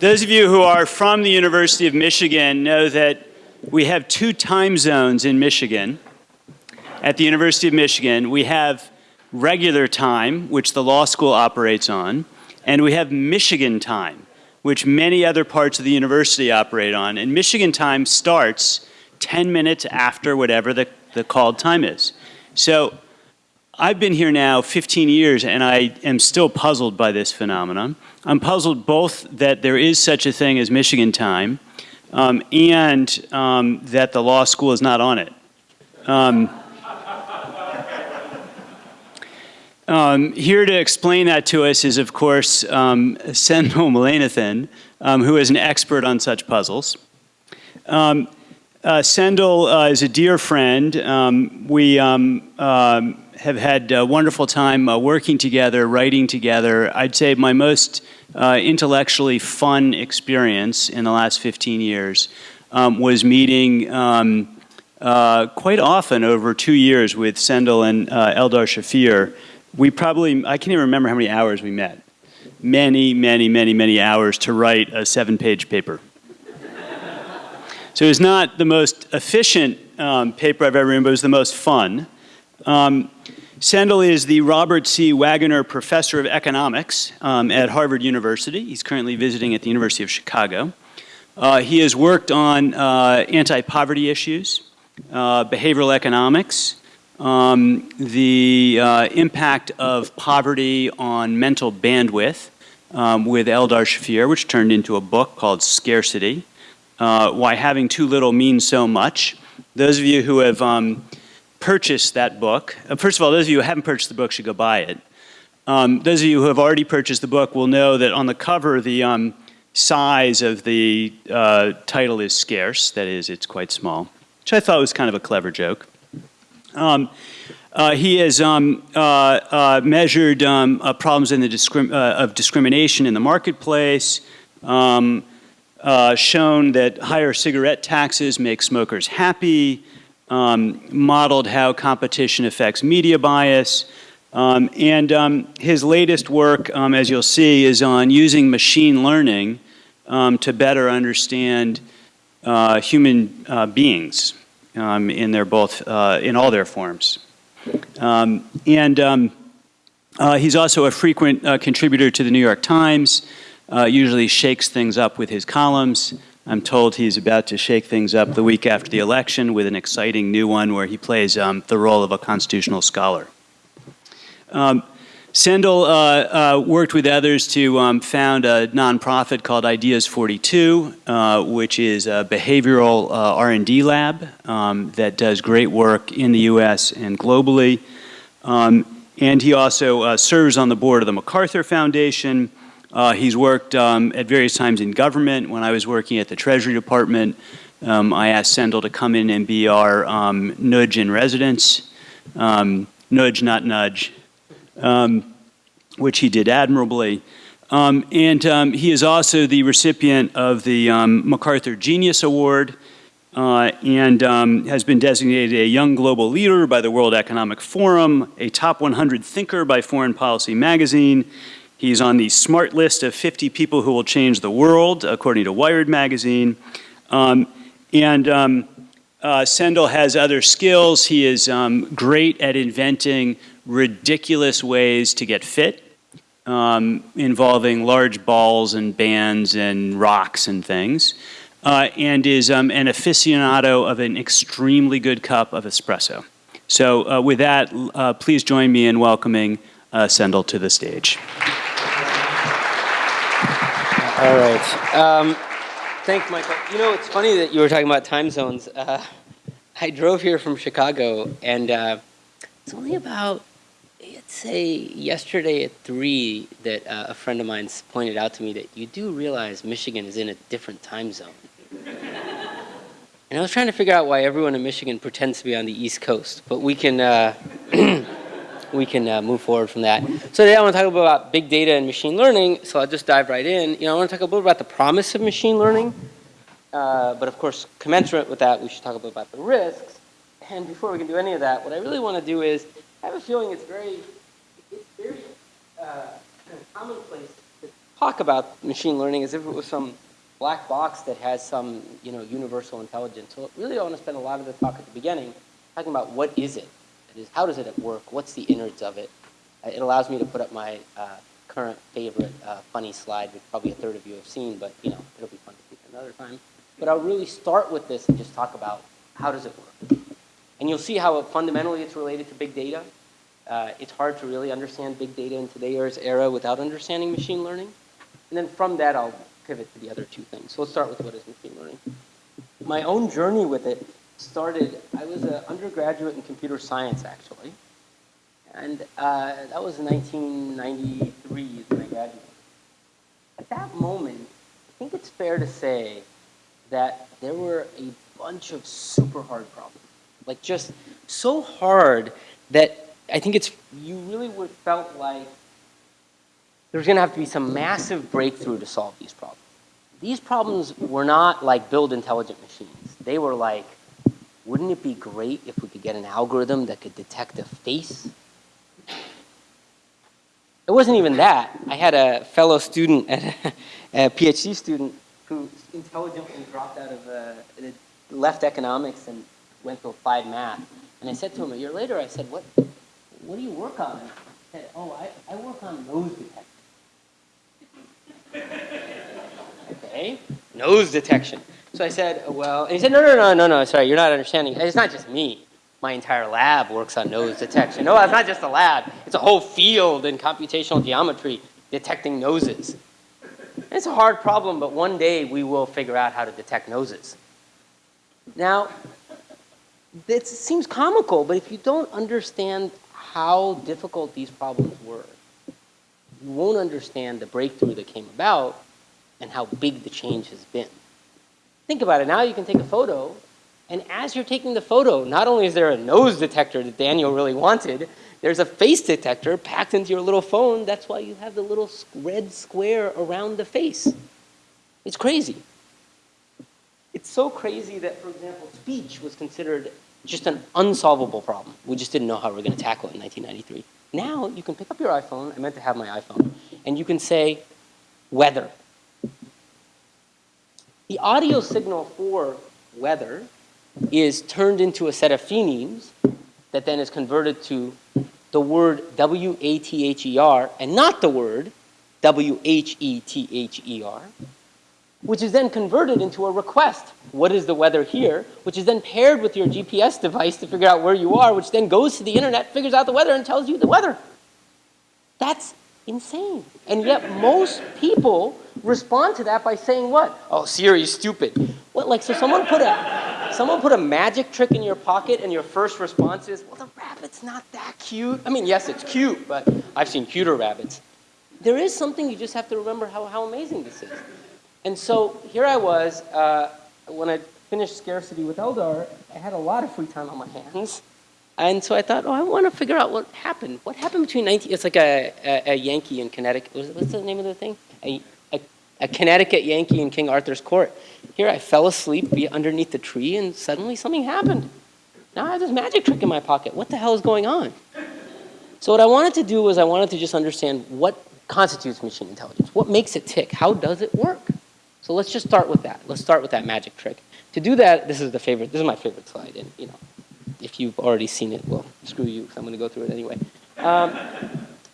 Those of you who are from the University of Michigan know that we have two time zones in Michigan. At the University of Michigan, we have regular time, which the law school operates on, and we have Michigan time, which many other parts of the university operate on. And Michigan time starts 10 minutes after whatever the, the called time is. So I've been here now 15 years and I am still puzzled by this phenomenon. I'm puzzled both that there is such a thing as Michigan time um, and um, that the law school is not on it. Um, um here to explain that to us is, of course, um, Mullainathan, um, who is an expert on such puzzles. Um, uh, Sendhil uh, is a dear friend. Um, we um, have had a wonderful time uh, working together, writing together. I'd say my most uh, intellectually fun experience in the last 15 years um, was meeting um, uh, quite often over two years with Sendhil and uh, Eldar Shafir. We probably, I can't even remember how many hours we met. Many, many, many, many hours to write a seven-page paper. So it was not the most efficient um, paper I've ever written, but it was the most fun. Um, Sendhil is the Robert C. Waggoner Professor of Economics um, at Harvard University. He's currently visiting at the University of Chicago. Uh, he has worked on uh, anti-poverty issues, uh, behavioral economics, um, the uh, impact of poverty on mental bandwidth um, with Eldar Shafir, which turned into a book called Scarcity uh, why having too little means so much. Those of you who have um, purchased that book, uh, first of all, those of you who haven't purchased the book should go buy it. Um, those of you who have already purchased the book will know that on the cover, the um, size of the uh, title is scarce. That is, it's quite small, which I thought was kind of a clever joke. Um, uh, he has um, uh, uh, measured um, uh, problems in the discrim of discrimination in the marketplace, um, shown that higher cigarette taxes make smokers happy, um, modeled how competition affects media bias, um, and um, his latest work, um, as you'll see, is on using machine learning um, to better understand uh, human uh, beings um, in their both uh, in all their forms. and uh, he's also a frequent uh, contributor to the New York Times uh, usually shakes things up with his columns. I'm told he's about to shake things up the week after the election with an exciting new one where he plays um, the role of a constitutional scholar. Um, Sendhil uh, uh, worked with others to um, found a nonprofit called Ideas 42, uh, which is a behavioral uh, R&D lab um, that does great work in the U.S. and globally. Um, and he also uh, serves on the board of the MacArthur Foundation, uh, he's worked um, at various times in government. When I was working at the Treasury Department, um, I asked Sendhil to come in and be our um, nudge in residence. Um, nudge, not nudge, um, which he did admirably. Um, and he is also the recipient of the MacArthur Genius Award uh, and has been designated a young global leader by the World Economic Forum, a top 100 thinker by Foreign Policy magazine, He's on the smart list of 50 people who will change the world, according to Wired magazine. Um, and um, uh, Sendhil has other skills. He is um, great at inventing ridiculous ways to get fit, um, involving large balls and bands and rocks and things, uh, and is um, an aficionado of an extremely good cup of espresso. So uh, with that, uh, please join me in welcoming uh, Sendhil to the stage. All right. Um, thanks, Michael. You know, it's funny that you were talking about time zones. Uh, I drove here from Chicago, and uh, it's only about, let's say, yesterday at 3 that uh, a friend of mine pointed out to me that you do realize Michigan is in a different time zone. and I was trying to figure out why everyone in Michigan pretends to be on the East Coast, but we can... We can uh, move forward from that. So today I want to talk a little bit about big data and machine learning. So I'll just dive right in. You know, I want to talk a little bit about the promise of machine learning. Uh, but of course, commensurate with that, we should talk a bit about the risks. And before we can do any of that, what I really want to do is, I have a feeling it's very, it's very uh, kind of commonplace to talk about machine learning as if it was some black box that has some, you know, universal intelligence. So really I want to spend a lot of the talk at the beginning talking about what is it? That is, how does it work? What's the innards of it? Uh, It allows me to put up my uh, current favorite uh, funny slide, which probably a third of you have seen, but you know, it'll be fun to see another time. But I'll really start with this and just talk about how does it work. And you'll see how it, fundamentally it's related to big data. Uh, it's hard to really understand big data in today's era without understanding machine learning. And then from that, I'll pivot to the other two things. So let's start with what is machine learning. My own journey with it started, I was an undergraduate in computer science, actually. And uh, that was in 1993 is when I graduated. At that moment, I think it's fair to say that there were a bunch of super hard problems. Like just so hard that I think it's, you really would felt like there's gonna have to be some massive breakthrough to solve these problems. These problems were not like build intelligent machines. They were like, wouldn't it be great if we could get an algorithm that could detect a face? It wasn't even that. I had a fellow student, a PhD student, who intelligently dropped out of, uh, left economics and went to applied math. And I said to him a year later, I said, what, what do you work on? He said, oh, I, I work on nose detection. okay, nose detection. So I said, well, and he said, no, no, no, no, no, sorry, you're not understanding. It's not just me. My entire lab works on nose detection. No, it's not just a lab. It's a whole field in computational geometry detecting noses. It's a hard problem, but one day we will figure out how to detect noses. Now, it seems comical, but if you don't understand how difficult these problems were, you won't understand the breakthrough that came about and how big the change has been. Think about it. Now you can take a photo, and as you're taking the photo, not only is there a nose detector that Daniel really wanted, there's a face detector packed into your little phone. That's why you have the little red square around the face. It's crazy. It's so crazy that, for example, speech was considered just an unsolvable problem. We just didn't know how we were going to tackle it in 1993. Now you can pick up your iPhone. I meant to have my iPhone. And you can say, weather. The audio signal for weather is turned into a set of phonemes that then is converted to the word W-A-T-H-E-R and not the word W-H-E-T-H-E-R, which is then converted into a request. What is the weather here? Which is then paired with your GPS device to figure out where you are, which then goes to the internet, figures out the weather, and tells you the weather. That's insane. And yet most people respond to that by saying what? Oh, Siri's stupid. What, like, so someone put a, someone put a magic trick in your pocket and your first response is, well, the rabbit's not that cute. I mean, yes, it's cute, but I've seen cuter rabbits. There is something you just have to remember how, how amazing this is. And so here I was, uh, when I finished Scarcity with Eldar, I had a lot of free time on my hands. And so I thought, oh, I want to figure out what happened. What happened between 19, it's like a, a, a Yankee in Connecticut. What's, the name of the thing? A, a, a Connecticut Yankee in King Arthur's court. Here I fell asleep underneath the tree and suddenly something happened. Now I have this magic trick in my pocket. What the hell is going on? So what I wanted to do was I wanted to just understand what constitutes machine intelligence. What makes it tick? How does it work? So let's just start with that. Let's start with that magic trick. To do that, this is the favorite, this is my favorite slide. And you know, if you've already seen it, well, screw you, because I'm going to go through it anyway. Um,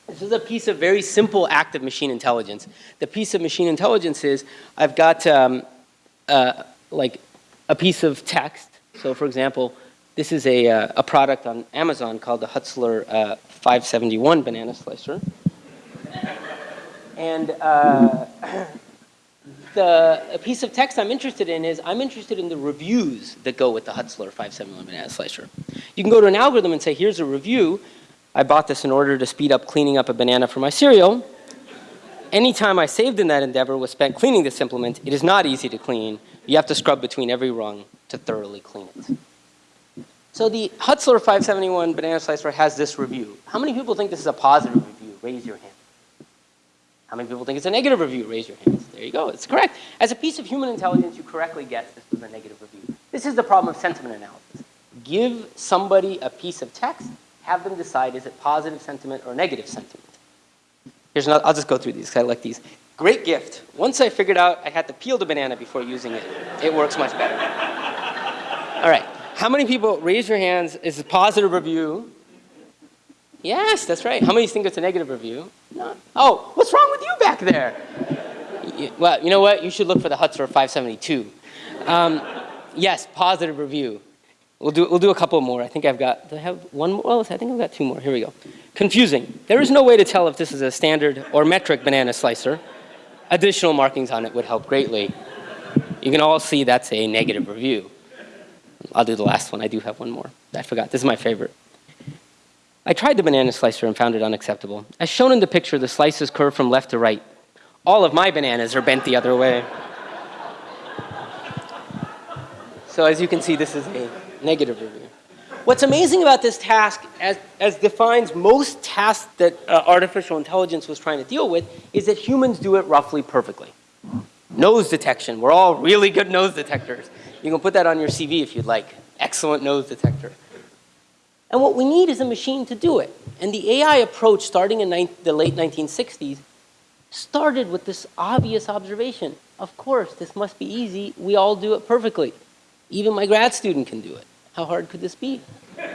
this is a piece of very simple active machine intelligence. The piece of machine intelligence is I've got um, uh, like a piece of text. So for example, this is a, uh, a product on Amazon called the Hutzler uh, 571 banana slicer. And uh, the piece of text I'm interested in is I'm interested in the reviews that go with the Hutzler 571 banana slicer. You can go to an algorithm and say, here's a review. I bought this in order to speed up cleaning up a banana for my cereal. Any time I saved in that endeavor was spent cleaning this implement. It is not easy to clean. You have to scrub between every rung to thoroughly clean it. So the Hutzler 571 banana slicer has this review. How many people think this is a positive review? Raise your hand. How many people think it's a negative review? Raise your hands. There you go. It's correct. As a piece of human intelligence, you correctly guessed this was a negative review. This is the problem of sentiment analysis. Give somebody a piece of text, have them decide is it positive sentiment or negative sentiment. Here's another, I'll just go through these because I like these. Great gift. Once I figured out I had to peel the banana before using it, it works much better. All right. How many people, raise your hands, is a positive review? Yes, that's right. How many think it's a negative review? None. Oh, what's wrong with you back there? Y- Well, you know what? You should look for the Hutzler 572. Um, yes, positive review. We'll do, we'll do a couple more. I think I've got, do I have one more? Oh, I think I've got two more. Here we go. Confusing. There is no way to tell if this is a standard or metric banana slicer. Additional markings on it would help greatly. You can all see that's a negative review. I'll do the last one. I do have one more. I forgot. This is my favorite. I tried the banana slicer and found it unacceptable. As shown in the picture, the slices curve from left to right. All of my bananas are bent the other way. So as you can see, this is a negative review. What's amazing about this task, as, as defines most tasks that uh, artificial intelligence was trying to deal with, is that humans do it roughly perfectly. Nose detection. We're all really good nose detectors. You can put that on your CV if you'd like. Excellent nose detector. And what we need is a machine to do it. And the AI approach, starting in the late 1960s, started with this obvious observation. Of course, this must be easy. We all do it perfectly. Even my grad student can do it. How hard could this be?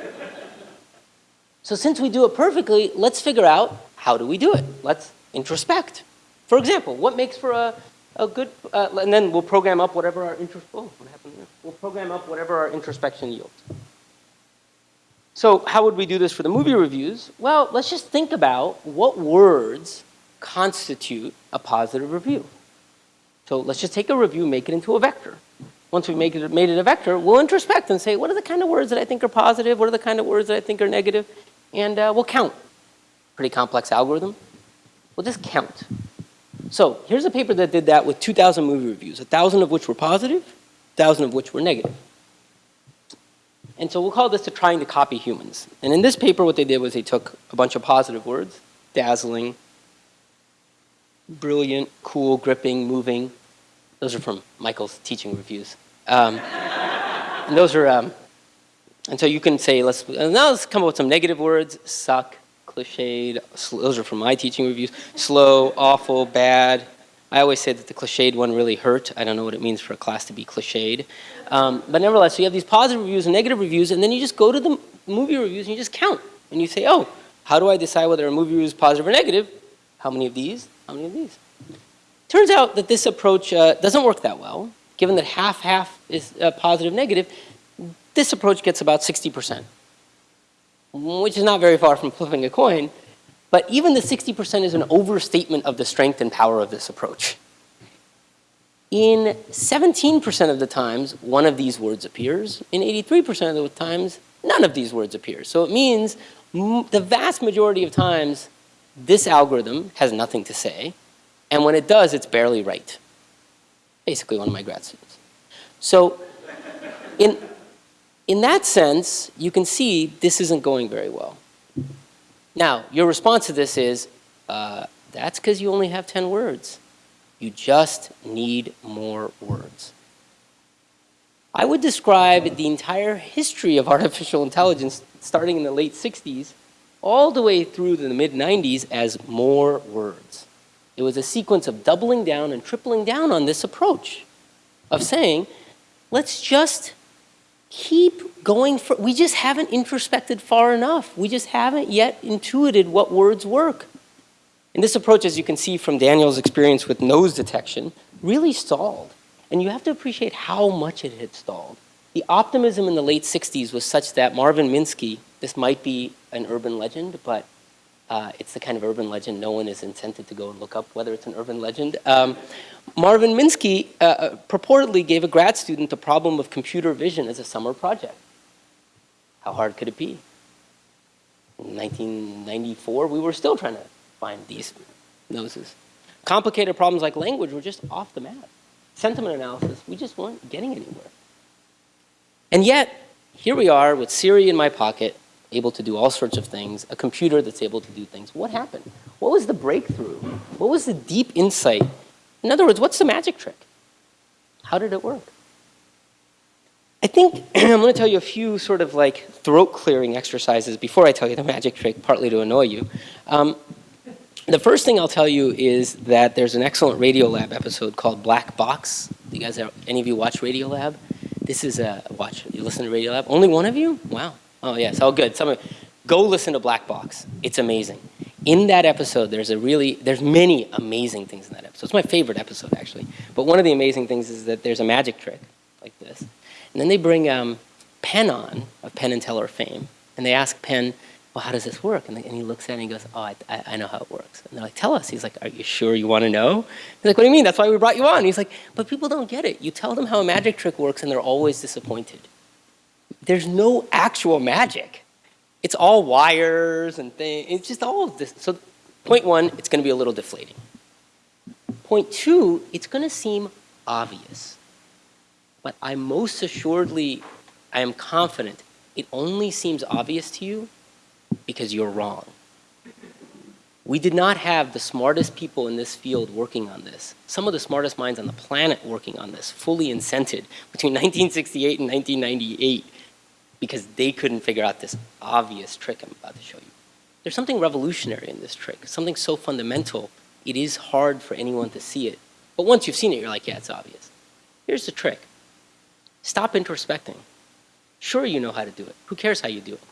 So since we do it perfectly, let's figure out how do we do it? Let's introspect. For example, what makes for a, a good, uh, and then we'll program up whatever our intros, oh, what happened there? We'll program up whatever our introspection yields. So how would we do this for the movie reviews? Well, let's just think about what words constitute a positive review. So let's just take a review, make it into a vector. Once we make it, made it a vector, we'll introspect and say, what are the kind of words that I think are positive? What are the kind of words that I think are negative? And uh, we'll count. Pretty complex algorithm. We'll just count. So here's a paper that did that with 2,000 movie reviews, 1,000 of which were positive, 1,000 of which were negative. And so we'll call this to trying to copy humans. And in this paper, what they did was they took a bunch of positive words, dazzling, brilliant, cool, gripping, moving. Those are from Michael's teaching reviews. Um, and those are, um, and so you can say, let's, now let's come up with some negative words, suck, cliched, those are from my teaching reviews, slow, awful, bad. I always say that the cliched one really hurt. I don't know what it means for a class to be cliched. Um, but nevertheless, so you have these positive reviews and negative reviews, and then you just go to the movie reviews and you just count. And you say, oh, how do I decide whether a movie review is positive or negative? How many of these? How many of these? Turns out that this approach uh, doesn't work that well. Given that half-half is uh, positive, negative, this approach gets about 60%, which is not very far from flipping a coin. But even the 60% is an overstatement of the strength and power of this approach. In 17% of the times, one of these words appears. In 83% of the times, none of these words appear. So it means the vast majority of times, this algorithm has nothing to say. And when it does, it's barely right. Basically, one of my grad students. So, in, in that sense, you can see this isn't going very well. Now, your response to this is uh, that's because you only have 10 words. You just need more words. I would describe the entire history of artificial intelligence, starting in the late 60s, all the way through to the mid 90s, as more words. It was a sequence of doubling down and tripling down on this approach of saying, let's just keep going for, we just haven't introspected far enough. We just haven't yet intuited what words work. And this approach, as you can see from Daniel's experience with nose detection, really stalled. And you have to appreciate how much it had stalled. The optimism in the late 60s was such that Marvin Minsky, this might be an urban legend, but uh, it's the kind of urban legend no one is incented to go and look up whether it's an urban legend. Um, Marvin Minsky uh, uh, purportedly gave a grad student the problem of computer vision as a summer project. How hard could it be? In 1994, we were still trying to find these noses. Complicated problems like language were just off the map. Sentiment analysis, we just weren't getting anywhere. And yet, here we are with Siri in my pocket, able to do all sorts of things, a computer that's able to do things. What happened? What was the breakthrough? What was the deep insight? In other words, what's the magic trick? How did it work? I think I'm going to tell you a few sort of like throat clearing exercises before I tell you the magic trick, partly to annoy you. Um, The first thing I'll tell you is that there's an excellent Radiolab episode called Black Box. Do you guys, any of you watch Radiolab? This is a watch. You listen to Radiolab? Only one of you? Wow. Oh yes. Oh good. Some of, go listen to Black Box. It's amazing. In that episode, there's a really there's many amazing things in that episode. It's my favorite episode actually. But one of the amazing things is that there's a magic trick like this, and then they bring um, Penn on of Penn and Teller fame, and they ask Penn, well, how does this work? And, and he looks at it and he goes, oh, I, I know how it works. And they're like, tell us. He's like, are you sure you want to know? He's like, what do you mean? That's why we brought you on. He's like, but people don't get it. You tell them how a magic trick works and they're always disappointed. There's no actual magic. It's all wires and things. It's just all of this. So point one, it's going to be a little deflating. Point two, it's going to seem obvious. But I most assuredly, I am confident, it only seems obvious to you because you're wrong. We did not have the smartest people in this field working on this. Some of the smartest minds on the planet working on this, fully incented between 1968 and 1998 because they couldn't figure out this obvious trick I'm about to show you. There's something revolutionary in this trick, something so fundamental, it is hard for anyone to see it. But once you've seen it, you're like, yeah, it's obvious. Here's the trick. Stop introspecting. Sure you know how to do it. Who cares how you do it?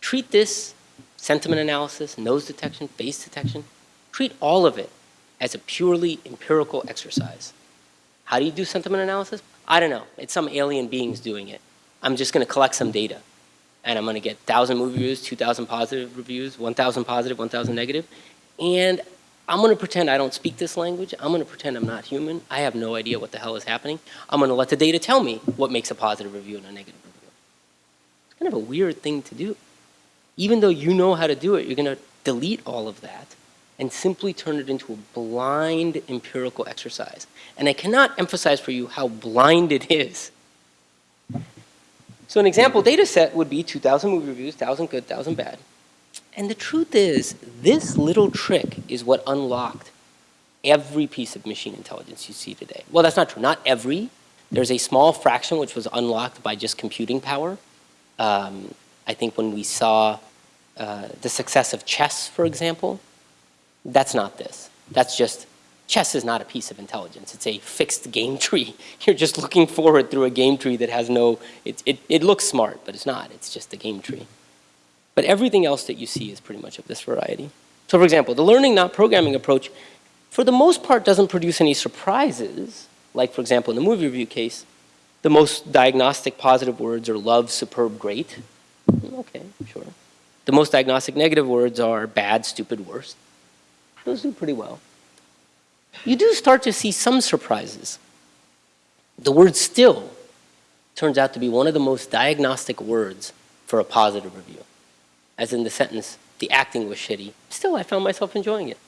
Treat this sentiment analysis, nose detection, face detection, treat all of it as a purely empirical exercise. How do you do sentiment analysis? I don't know. It's some alien beings doing it. I'm just going to collect some data. And I'm going to get 1,000 movie reviews, 2,000 positive reviews, 1,000 positive, 1,000 negative. And I'm going to pretend I don't speak this language. I'm going to pretend I'm not human. I have no idea what the hell is happening. I'm going to let the data tell me what makes a positive review and a negative review. It's kind of a weird thing to do even though you know how to do it, you're going to delete all of that and simply turn it into a blind empirical exercise. And I cannot emphasize for you how blind it is. So an example data set would be 2,000 movie reviews, 1,000 good, 1,000 bad. And the truth is, this little trick is what unlocked every piece of machine intelligence you see today. Well, that's not true. Not every. There's a small fraction which was unlocked by just computing power. Um, I think when we saw uh, the success of chess, for example, that's not this. That's just, chess is not a piece of intelligence. It's a fixed game tree. You're just looking forward through a game tree that has no, it, it, it looks smart, but it's not. It's just a game tree. But everything else that you see is pretty much of this variety. So for example, the learning not programming approach, for the most part, doesn't produce any surprises. Like for example, in the movie review case, the most diagnostic positive words are love, superb, great. Mm, okay, sure. The most diagnostic negative words are bad, stupid, worst. Those do pretty well. You do start to see some surprises. The word still turns out to be one of the most diagnostic words for a positive review. As in the sentence, the acting was shitty. Still, I found myself enjoying it.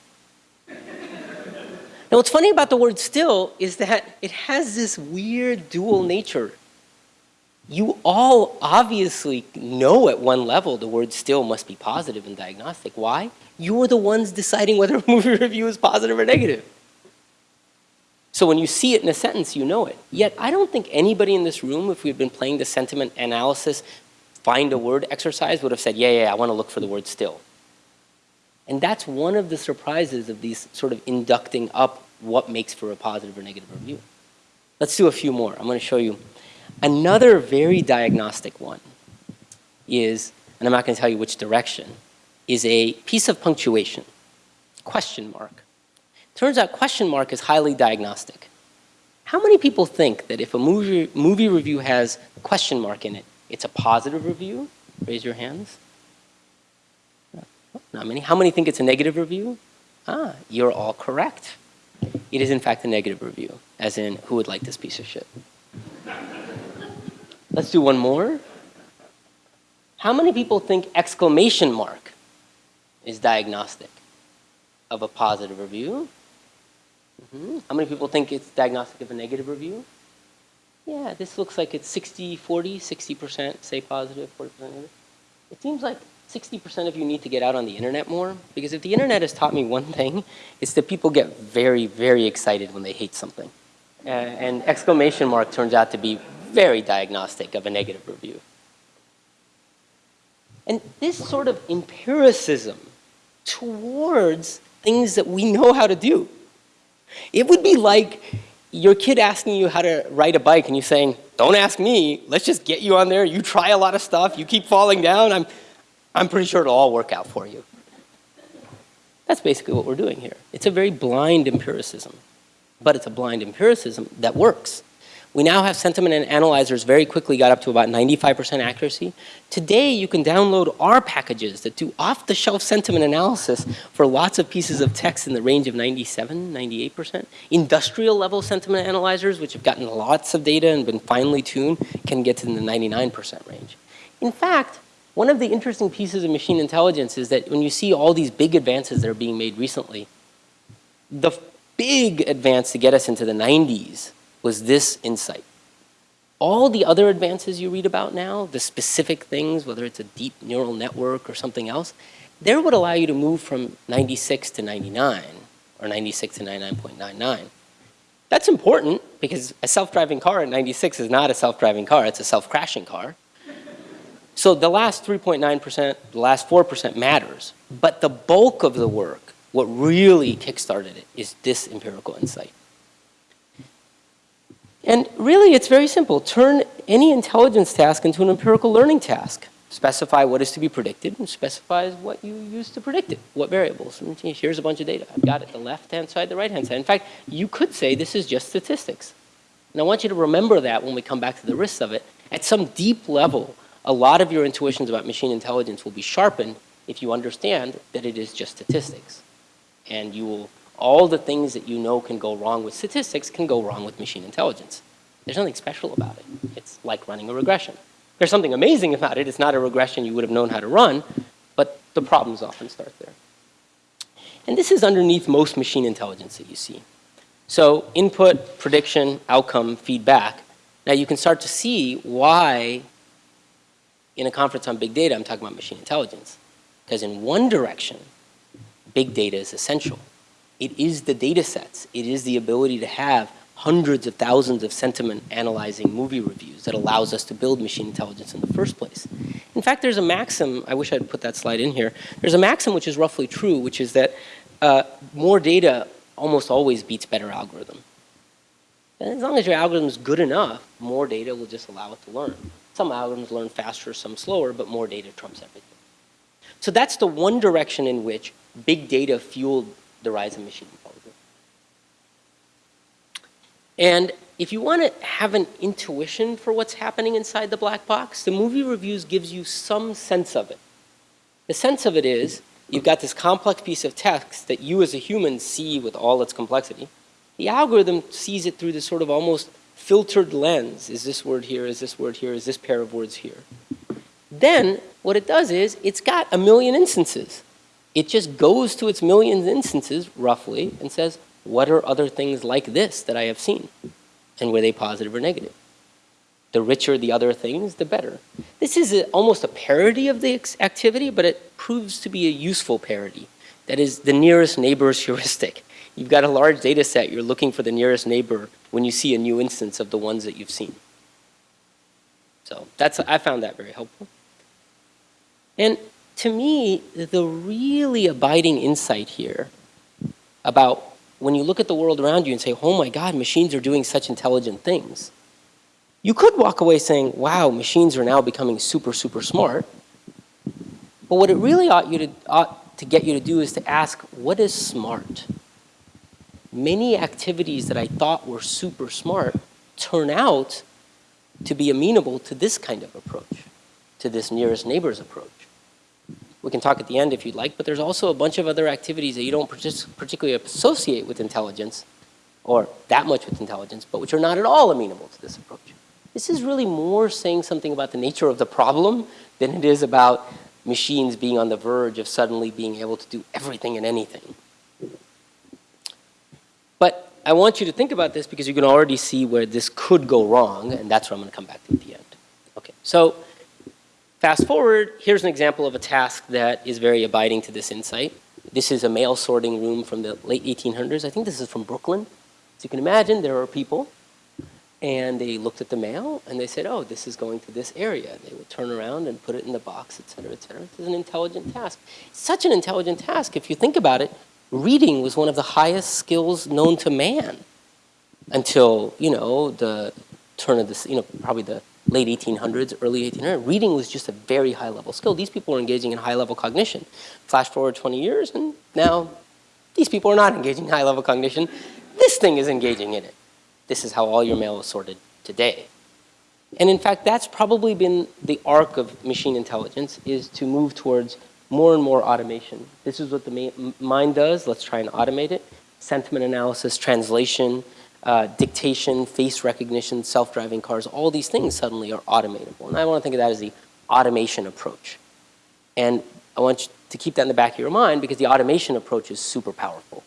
Now, what's funny about the word still is that it has this weird dual nature you all obviously know at one level the word still must be and diagnostic. Why? You're the ones deciding whether a movie review is positive or negative. So when you see it in a sentence, you know it. Yet I don't think anybody in this room, if we'd been playing the sentiment analysis, find a word exercise, would have said, yeah, yeah, I want to look for the word still. And that's one of the surprises of these sort of inducting up what makes for a positive or negative review. Let's do a few more. I'm going to show you Another very diagnostic one is, and I'm not going to tell you which direction, is a piece of punctuation, question mark. Turns out question mark is highly diagnostic. How many people think that if a movie, movie review has question mark in it, it's a positive review? Raise your hands. Not many. How many think it's a negative review? Ah, you're all correct. It is in fact a negative review, as in, who would like this piece of shit? Let's do one more. How many people think exclamation mark is diagnostic of a positive review? Mm -hmm. How many people think it's diagnostic of a negative review? Yeah, this looks like it's 60, 40, 60% say positive, 40% negative. It seems like 60% of you need to get out on the internet more because if the internet has taught me one thing, it's that people get very, very excited when they hate something. Uh, and exclamation mark turns out to be very diagnostic of a negative review. And this sort of empiricism towards things that we know how to do. It would be like your kid asking you how to ride a bike and you saying, don't ask me, let's just get you on there, you try a lot of stuff, you keep falling down, I'm, I'm pretty sure it'll all work out for you. That's basically what we're doing here. It's a very blind empiricism, but it's a blind empiricism that works. We now have sentiment analyzers very quickly got up to about 95% accuracy. Today, you can download our packages that do off-the-shelf sentiment analysis for lots of pieces of text in the range of 97, 98%. Industrial level sentiment analyzers, which have gotten lots of data and been finely tuned, can get to the 99% range. In fact, one of the interesting pieces of machine intelligence is that when you see all these big advances that are being made recently, the big advance to get us into the 90s was this insight. All the other advances you read about now, the specific things, whether it's a deep neural network or something else, there would allow you to move from 96 to 99 or 96 to 99.99. That's important because a self-driving car at 96 is not a self-driving car, it's a self-crashing car. So the last 3.9%, the last 4% matters, but the bulk of the work, what really kickstarted it, is this empirical insight. And really, it's very simple. Turn any intelligence task into an empirical learning task. Specify what is to be predicted and specifies what you use to predict it, what variables. Hmm, and here's a bunch of data. I've got it the left-hand side, the right-hand side. In fact, you could say this is just statistics. And I want you to remember that when we come back to the risks of it. At some deep level, a lot of your intuitions about machine intelligence will be sharpened if you understand that it is just statistics. And you will all the things that you know can go wrong with statistics can go wrong with machine intelligence. There's nothing special about it. It's like running a regression. There's something amazing about it. It's not a regression you would have known how to run, but the problems often start there. And this is underneath most machine intelligence that you see. So input, prediction, outcome, feedback. Now you can start to see why in a conference on big data I'm talking about machine intelligence. Because in one direction, big data is essential. It is the data sets. It is the ability to have hundreds of thousands of sentiment analyzing movie reviews that allows us to build machine intelligence in the first place. In fact, there's a maxim, I wish I'd put that slide in here. There's a maxim which is roughly true, which is that uh, more data almost always beats better algorithm. And as long as your algorithm is good enough, more data will just allow it to learn. Some algorithms learn faster, some slower, but more data trumps everything. So that's the one direction in which big data fueled the rise of machine intelligence. And if you want to have an intuition for what's happening inside the black box, the movie reviews gives you some sense of it. The sense of it is you've got this complex piece of text that you as a human see with all its complexity. The algorithm sees it through this sort of almost filtered lens. Is this word here? Is this word here? Is this pair of words here? Then what it does is it's got a million instances. It just goes to its millions instances, roughly, and says, what are other things like this that I have seen? And were they positive or negative? The richer the other things, the better. This is a, almost a parody of the activity, but it proves to be a useful parody. That is the nearest neighbor's heuristic. You've got a large data set, you're looking for the nearest neighbor when you see a new instance of the ones that you've seen. So that's, I found that very helpful. And to me, the really abiding insight here about when you look at the world around you and say, oh my God, machines are doing such intelligent things. You could walk away saying, wow, machines are now becoming super, super smart. But what it really ought, you to, ought to get you to do is to ask, what is smart? Many activities that I thought were super smart turn out to be amenable to this kind of approach, to this nearest neighbor's approach. We can talk at the end if you'd like, but there's also a bunch of other activities that you don't particularly associate with intelligence, or that much with intelligence, but which are not at all amenable to this approach. This is really more saying something about the nature of the problem than it is about machines being on the verge of suddenly being able to do everything and anything. But I want you to think about this because you can already see where this could go wrong, and that's where I'm going to come back to at the end. Okay, so Fast forward, here's an example of a task that is very abiding to this insight. This is a mail sorting room from the late 1800s. I think this is from Brooklyn. So you can imagine there are people and they looked at the mail and they said, oh, this is going to this area. They would turn around and put it in the box, et cetera, et cetera. This is an intelligent task. It's such an intelligent task. If you think about it, reading was one of the highest skills known to man until, you know, the turn of this, you know, probably the late 1800s, early 1800s. Reading was just a very high level skill. These people were engaging in high level cognition. Flash forward 20 years and now these people are not engaging in high level cognition. This thing is engaging in it. This is how all your mail is sorted today. And in fact, that's probably been the arc of machine intelligence is to move towards more and more automation. This is what the mind does. Let's try and automate it. Sentiment analysis, translation, uh, dictation, face recognition, self-driving cars, all these things suddenly are automatable. And I want to think of that as the automation approach. And I want you to keep that in the back of your mind because the automation approach is super powerful.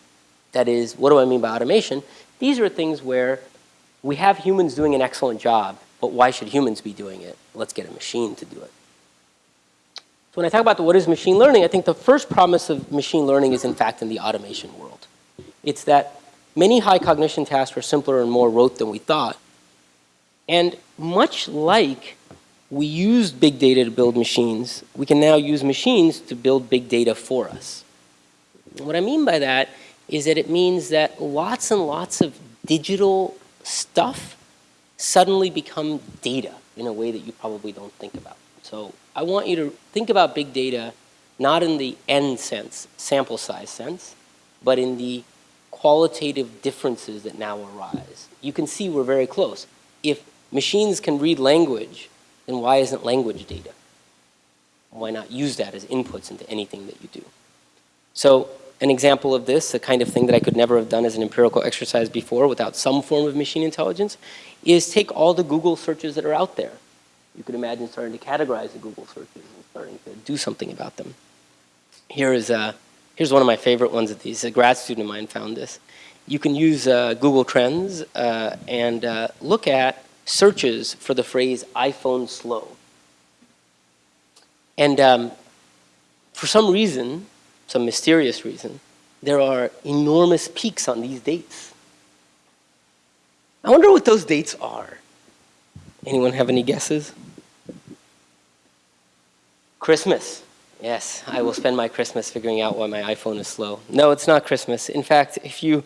That is, what do I mean by automation? These are things where we have humans doing an excellent job, but why should humans be doing it? Let's get a machine to do it. So when I talk about the, what is machine learning, I think the first promise of machine learning is in fact in the automation world. It's that many high cognition tasks were simpler and more rote than we thought. And much like we used big data to build machines, we can now use machines to build big data for us. what I mean by that is that it means that lots and lots of digital stuff suddenly become data in a way that you probably don't think about. So I want you to think about big data not in the n sense, sample size sense, but in the qualitative differences that now arise. You can see we're very close. If machines can read language, then why isn't language data? Why not use that as inputs into anything that you do? So an example of this, the kind of thing that I could never have done as an empirical exercise before without some form of machine intelligence, is take all the Google searches that are out there. You could imagine starting to categorize the Google searches and starting to do something about them. Here is a Here's one of my favorite ones of these. A grad student of mine found this. You can use uh, Google Trends uh, and uh, look at searches for the phrase iPhone slow. And um, for some reason, some mysterious reason, there are enormous peaks on these dates. I wonder what those dates are. Anyone have any guesses? Christmas. Yes, I will spend my Christmas figuring out why my iPhone is slow. No, it's not Christmas. In fact, if you,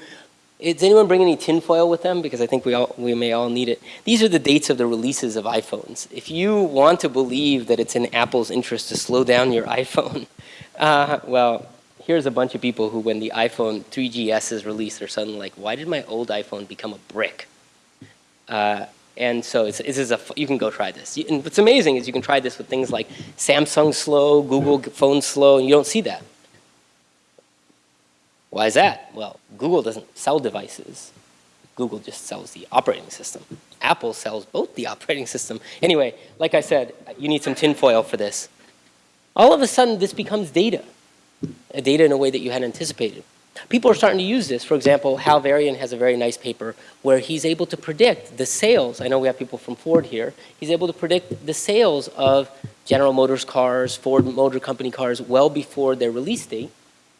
does anyone bring any tinfoil with them? Because I think we, all, we may all need it. These are the dates of the releases of iPhones. If you want to believe that it's in Apple's interest to slow down your iPhone, uh, well, here's a bunch of people who when the iPhone 3GS is released are suddenly like, why did my old iPhone become a brick? Uh, and so it's, this is a, you can go try this. And what's amazing is you can try this with things like Samsung slow, Google phone slow, and you don't see that. Why is that? Well, Google doesn't sell devices. Google just sells the operating system. Apple sells both the operating system. Anyway, like I said, you need some tinfoil for this. All of a sudden, this becomes data. A data in a way that you hadn't anticipated. People are starting to use this. For example, Hal Varian has a very nice paper where he's able to predict the sales. I know we have people from Ford here. He's able to predict the sales of General Motors cars, Ford Motor Company cars well before their release date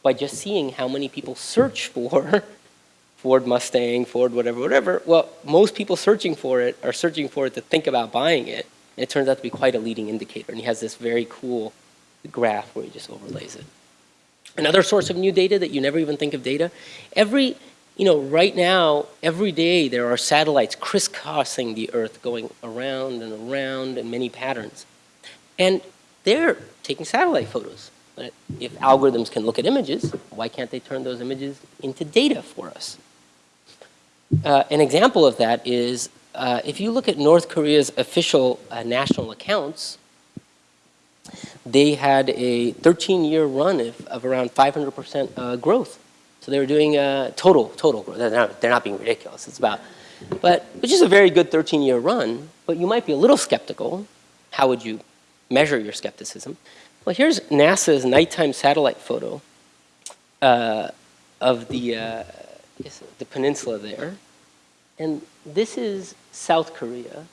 by just seeing how many people search for Ford Mustang, Ford whatever, whatever. Well, most people searching for it are searching for it to think about buying it. And it turns out to be quite a leading indicator. And he has this very cool graph where he just overlays it. Another source of new data that you never even think of data, every, you know, right now, every day there are satellites crisscrossing the Earth going around and around in many patterns. And they're taking satellite photos. But if algorithms can look at images, why can't they turn those images into data for us? Uh, an example of that is uh, if you look at North Korea's official uh, national accounts, they had a 13-year run of, of around 500% uh, growth. So they were doing uh, total, total growth. They're not, they're not being ridiculous. It's about, but which is a very good 13-year run, but you might be a little skeptical. How would you measure your skepticism? Well, here's NASA's nighttime satellite photo uh, of the, uh, the peninsula there. And this is South Korea.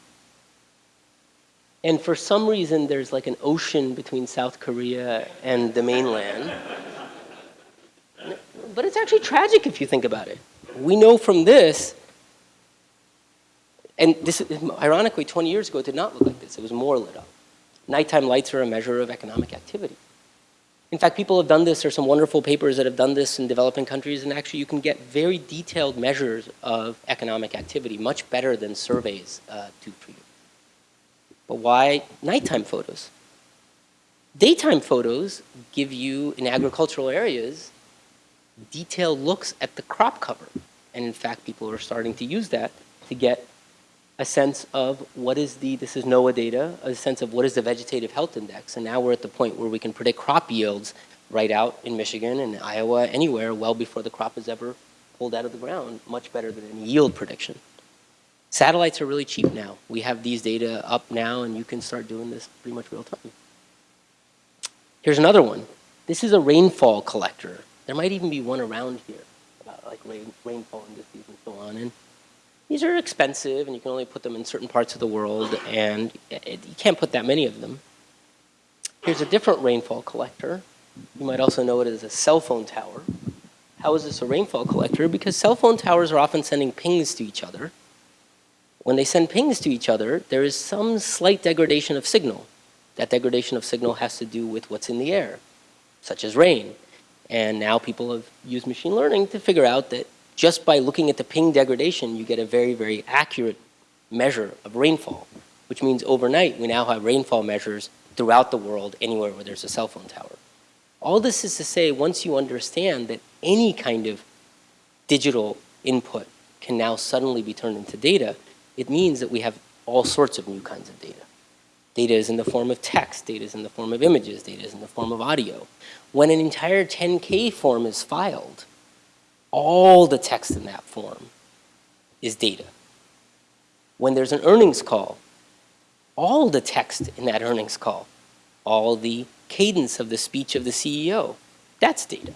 And for some reason, there's like an ocean between South Korea and the mainland. But it's actually tragic if you think about it. We know from this, and this, ironically, 20 years ago, it did not look like this. It was more lit up. Nighttime lights are a measure of economic activity. In fact, people have done this. There's some wonderful papers that have done this in developing countries, and actually you can get very detailed measures of economic activity, much better than surveys uh, do for you. Why nighttime photos? Daytime photos give you, in agricultural areas, detailed looks at the crop cover. And in fact, people are starting to use that to get a sense of what is the, this is NOAA data, a sense of what is the vegetative health index. And now we're at the point where we can predict crop yields right out in Michigan and Iowa, anywhere, well before the crop is ever pulled out of the ground, much better than any yield prediction. Satellites are really cheap now. We have these data up now and you can start doing this pretty much real time. Here's another one. This is a rainfall collector. There might even be one around here about like rain, rainfall indices and so on. And these are expensive and you can only put them in certain parts of the world and it, you can't put that many of them. Here's a different rainfall collector. You might also know it as a cell phone tower. How is this a rainfall collector? Because cell phone towers are often sending pings to each other. When they send pings to each other, there is some slight degradation of signal. That degradation of signal has to do with what's in the air, such as rain. And now people have used machine learning to figure out that just by looking at the ping degradation, you get a very, very accurate measure of rainfall, which means overnight we now have rainfall measures throughout the world anywhere where there's a cell phone tower. All this is to say, once you understand that any kind of digital input can now suddenly be turned into data, it means that we have all sorts of new kinds of data. Data is in the form of text, data is in the form of images, data is in the form of audio. When an entire 10K form is filed, all the text in that form is data. When there's an earnings call, all the text in that earnings call, all the cadence of the speech of the CEO, that's data.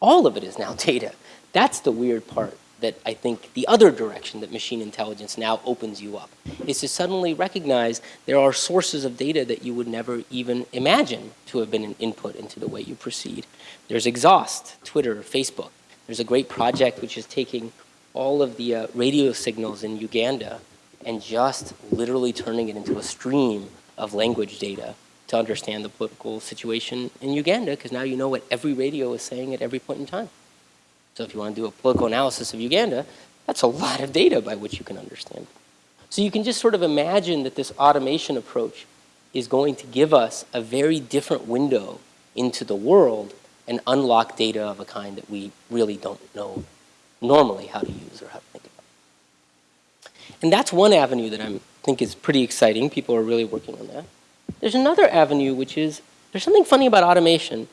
All of it is now data. That's the weird part that I think the other direction that machine intelligence now opens you up is to suddenly recognize there are sources of data that you would never even imagine to have been an input into the way you proceed. There's exhaust, Twitter, Facebook. There's a great project which is taking all of the uh, radio signals in Uganda and just literally turning it into a stream of language data to understand the political situation in Uganda because now you know what every radio is saying at every point in time. So if you want to do a political analysis of Uganda, that's a lot of data by which you can understand. So you can just sort of imagine that this automation approach is going to give us a very different window into the world and unlock data of a kind that we really don't know normally how to use or how to think about. And that's one avenue that I think is pretty exciting. People are really working on that. There's another avenue which is, there's something funny about automation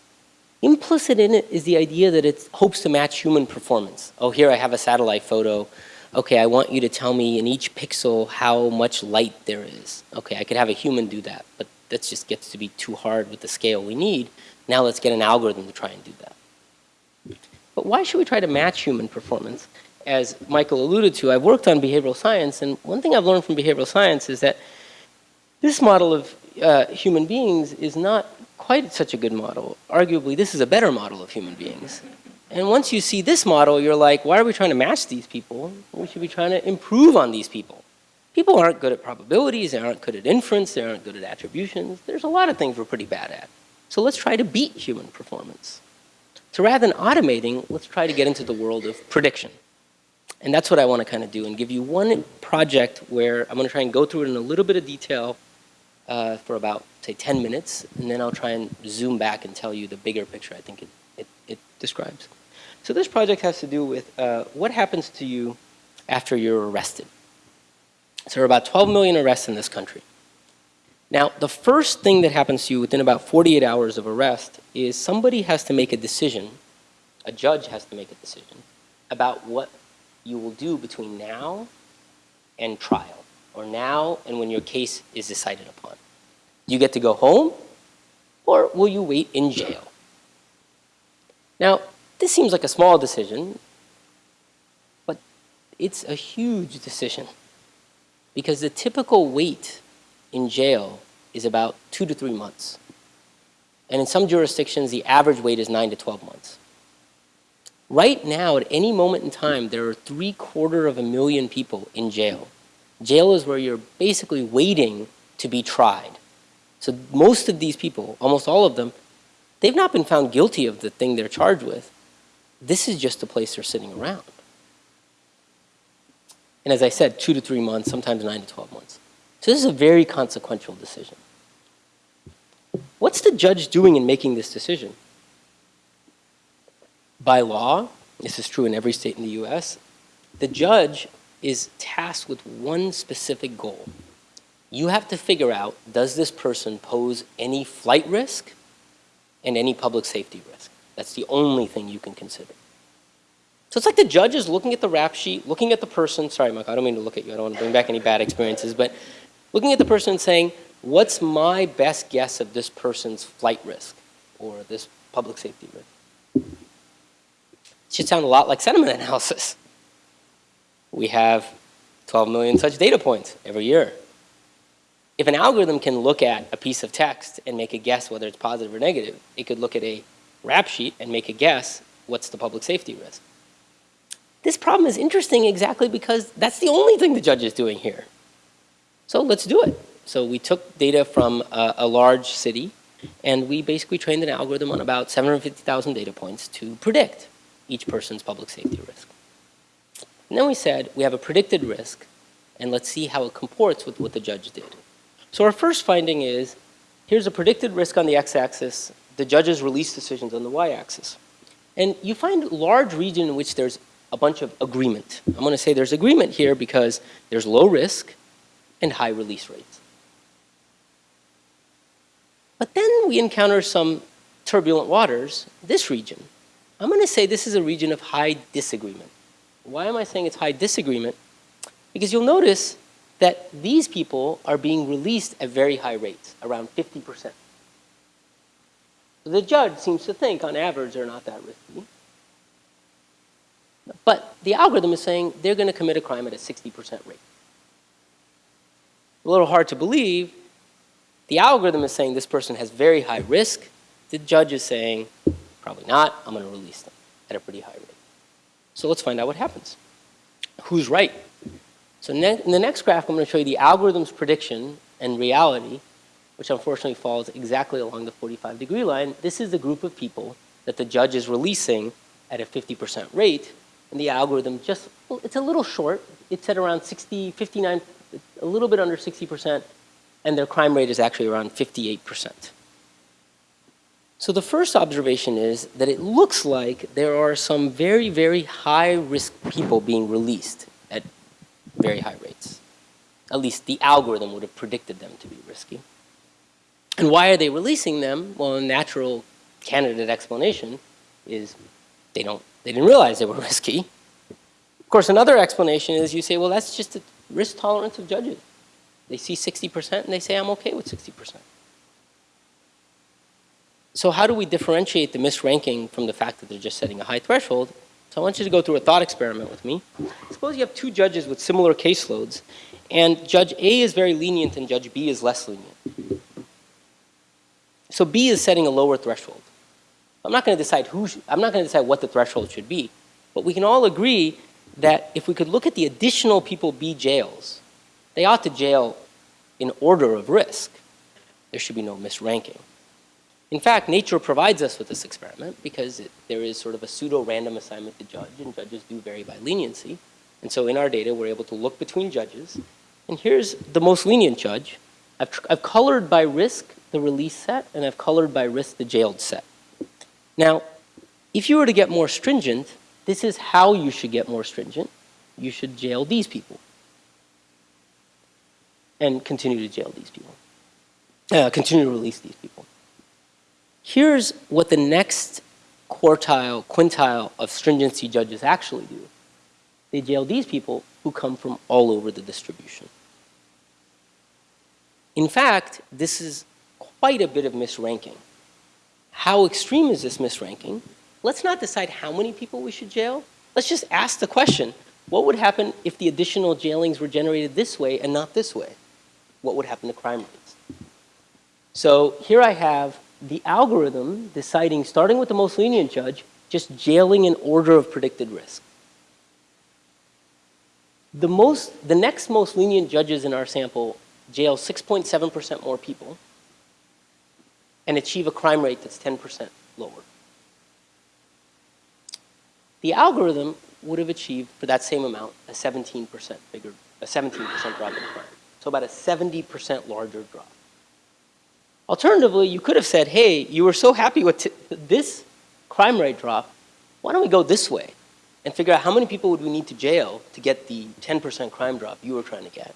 Implicit in it is the idea that it hopes to match human performance. Oh, here I have a satellite photo. Okay, I want you to tell me in each pixel how much light there is. Okay, I could have a human do that, but that just gets to be too hard with the scale we need. Now let's get an algorithm to try and do that. But why should we try to match human performance? As Michael alluded to, I've worked on behavioral science, and one thing I've learned from behavioral science is that this model of uh, human beings is not quite such a good model. Arguably, this is a better model of human beings. And once you see this model, you're like, why are we trying to match these people? We should be trying to improve on these people. People aren't good at probabilities, they aren't good at inference, they aren't good at attributions. There's a lot of things we're pretty bad at. So let's try to beat human performance. So rather than automating, let's try to get into the world of prediction. And that's what I want to kind of do and give you one project where I'm going to try and go through it in a little bit of detail uh, for about, say, 10 minutes, and then I'll try and zoom back and tell you the bigger picture I think it, it, it describes. So this project has to do with uh, what happens to you after you're arrested. So there are about 12 million arrests in this country. Now, the first thing that happens to you within about 48 hours of arrest is somebody has to make a decision, a judge has to make a decision, about what you will do between now and trial or now and when your case is decided upon? You get to go home or will you wait in jail? Now, this seems like a small decision, but it's a huge decision because the typical wait in jail is about two to three months. And in some jurisdictions, the average wait is nine to 12 months. Right now, at any moment in time, there are three quarter of a million people in jail Jail is where you're basically waiting to be tried. So most of these people, almost all of them, they've not been found guilty of the thing they're charged with. This is just a place they're sitting around. And as I said, two to three months, sometimes nine to 12 months. So this is a very consequential decision. What's the judge doing in making this decision? By law, this is true in every state in the US, the judge is tasked with one specific goal. You have to figure out, does this person pose any flight risk and any public safety risk? That's the only thing you can consider. So it's like the judge is looking at the rap sheet, looking at the person, sorry Mike, I don't mean to look at you, I don't want to bring back any bad experiences, but looking at the person and saying, what's my best guess of this person's flight risk or this public safety risk? It should sound a lot like sentiment analysis. We have 12 million such data points every year. If an algorithm can look at a piece of text and make a guess whether it's positive or negative, it could look at a rap sheet and make a guess what's the public safety risk. This problem is interesting exactly because that's the only thing the judge is doing here. So let's do it. So we took data from a, a large city and we basically trained an algorithm on about 750,000 data points to predict each person's public safety risk. And then we said we have a predicted risk and let's see how it comports with what the judge did. So our first finding is here's a predicted risk on the x-axis, the judge's release decisions on the y-axis. And you find a large region in which there's a bunch of agreement. I'm going to say there's agreement here because there's low risk and high release rates. But then we encounter some turbulent waters, this region. I'm going to say this is a region of high disagreement. Why am I saying it's high disagreement? Because you'll notice that these people are being released at very high rates, around 50%. The judge seems to think, on average, they're not that risky. But the algorithm is saying they're going to commit a crime at a 60% rate. A little hard to believe. The algorithm is saying this person has very high risk. The judge is saying, probably not, I'm going to release them at a pretty high rate. So let's find out what happens. Who's right? So in the next graph, I'm going to show you the algorithm's prediction and reality, which unfortunately falls exactly along the 45 degree line. This is the group of people that the judge is releasing at a 50% rate and the algorithm just, well, it's a little short. It's at around 60, 59, a little bit under 60%, and their crime rate is actually around 58%. So the first observation is that it looks like there are some very, very high risk people being released very high rates. At least the algorithm would have predicted them to be risky. And why are they releasing them? Well, a natural candidate explanation is they don't they didn't realize they were risky. Of course, another explanation is you say, well, that's just the risk tolerance of judges. They see 60% and they say, I'm okay with 60%. So how do we differentiate the misranking from the fact that they're just setting a high threshold? So I want you to go through a thought experiment with me. Suppose you have two judges with similar caseloads, and Judge A is very lenient and Judge B is less lenient. So B is setting a lower threshold. I'm not going to decide who, I'm not going to decide what the threshold should be, but we can all agree that if we could look at the additional people B jails, they ought to jail in order of risk. There should be no misranking. In fact, nature provides us with this experiment because it, there is sort of a pseudo-random assignment to judge, and judges do vary by leniency. And so in our data, we're able to look between judges. And here's the most lenient judge. I've, I've colored by risk the release set, and I've colored by risk the jailed set. Now, if you were to get more stringent, this is how you should get more stringent. You should jail these people and continue to jail these people, uh, continue to release these people. Here's what the next quartile, quintile of stringency judges actually do. They jail these people who come from all over the distribution. In fact, this is quite a bit of misranking. How extreme is this misranking? Let's not decide how many people we should jail. Let's just ask the question, what would happen if the additional jailings were generated this way and not this way? What would happen to crime rates? So here I have the algorithm deciding, starting with the most lenient judge, just jailing in order of predicted risk. The, most, the next most lenient judges in our sample jail 6.7% more people and achieve a crime rate that's 10% lower. The algorithm would have achieved, for that same amount, a 17% bigger, a 17% drop in crime. So about a 70% larger drop. Alternatively, you could have said, hey, you were so happy with this crime rate drop, why don't we go this way and figure out how many people would we need to jail to get the 10% crime drop you were trying to get?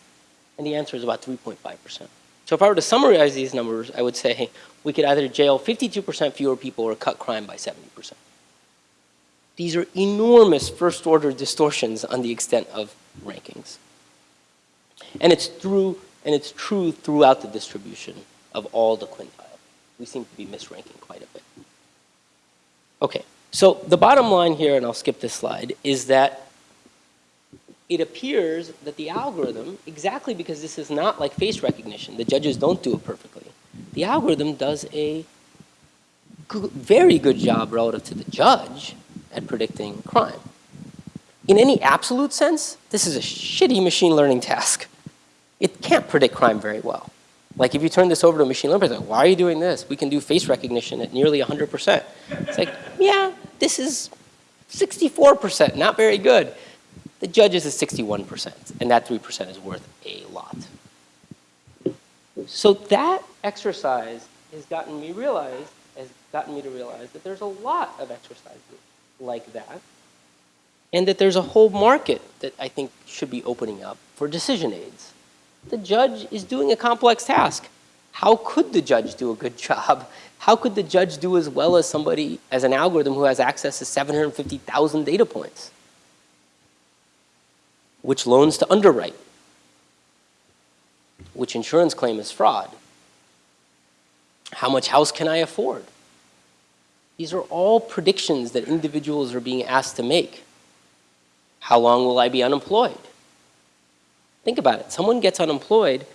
And the answer is about 3.5%. So if I were to summarize these numbers, I would say we could either jail 52% fewer people or cut crime by 70%. These are enormous first order distortions on the extent of rankings. And it's through and it's true throughout the distribution of all the quintiles. We seem to be misranking quite a bit. Okay, so the bottom line here, and I'll skip this slide, is that it appears that the algorithm, exactly because this is not like face recognition, the judges don't do it perfectly, the algorithm does a very good job relative to the judge at predicting crime. In any absolute sense, this is a shitty machine learning task. It can't predict crime very well. Like if you turn this over to a machine learning, person, why are you doing this? We can do face recognition at nearly 100%. It's like, yeah, this is 64%, not very good. The judges is 61%, and that 3% is worth a lot. So that exercise has gotten me realize, has gotten me to realize that there's a lot of exercises like that, and that there's a whole market that I think should be opening up for decision aids. The judge is doing a complex task. How could the judge do a good job? How could the judge do as well as somebody, as an algorithm who has access to 750,000 data points? Which loans to underwrite? Which insurance claim is fraud? How much house can I afford? These are all predictions that individuals are being asked to make. How long will I be unemployed? Think about it. Someone gets unemployed,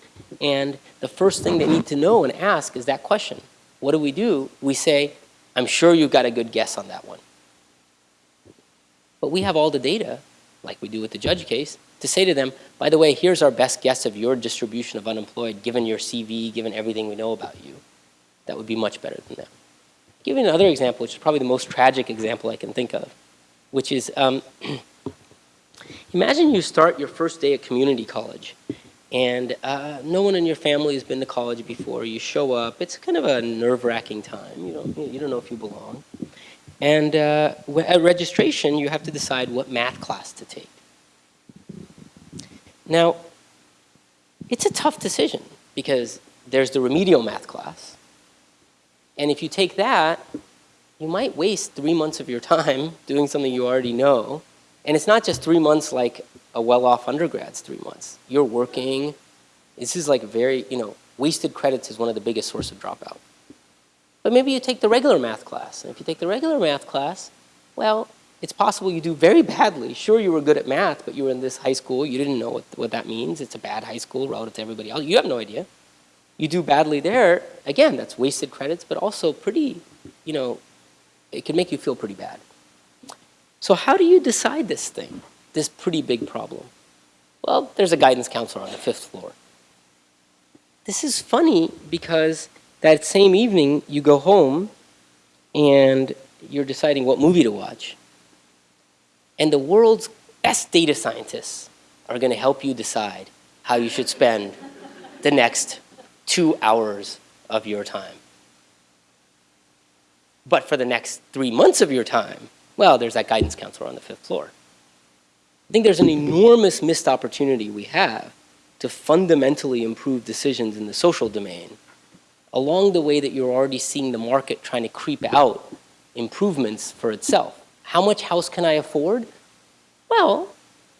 and the first thing they need to know and ask is that question. What do we do? We say, I'm sure you've got a good guess on that one. But we have all the data, like we do with the judge case, to say to them, by the way, here's our best guess of your distribution of unemployed, given your CV, given everything we know about you. That would be much better than that. Give you another example, which is probably the most tragic example I can think of, which is um, imagine you start your first day at community college and uh, no one in your family has been to college before. You show up. It's kind of a nerve-wracking time. You don't, you don't know if you belong. And uh, at registration, you have to decide what math class to take. Now, it's a tough decision because there's the remedial math class, and if you take that, you might waste three months of your time doing something you already know. And it's not just three months like a well-off undergrad's three months. You're working. This is like very, you know, wasted credits is one of the biggest source of dropout. But maybe you take the regular math class. And if you take the regular math class, well, it's possible you do very badly. Sure, you were good at math, but you were in this high school. You didn't know what, what that means. It's a bad high school relative to everybody else. You have no idea you do badly there, again, that's wasted credits, but also pretty, you know, it can make you feel pretty bad. So how do you decide this thing, this pretty big problem? Well, there's a guidance counselor on the fifth floor. This is funny because that same evening you go home and you're deciding what movie to watch. And the world's best data scientists are going to help you decide how you should spend the next two hours of your time. But for the next three months of your time, well, there's that guidance counselor on the fifth floor. I think there's an enormous missed opportunity we have to fundamentally improve decisions in the social domain along the way that you're already seeing the market trying to creep out improvements for itself. How much house can I afford? Well,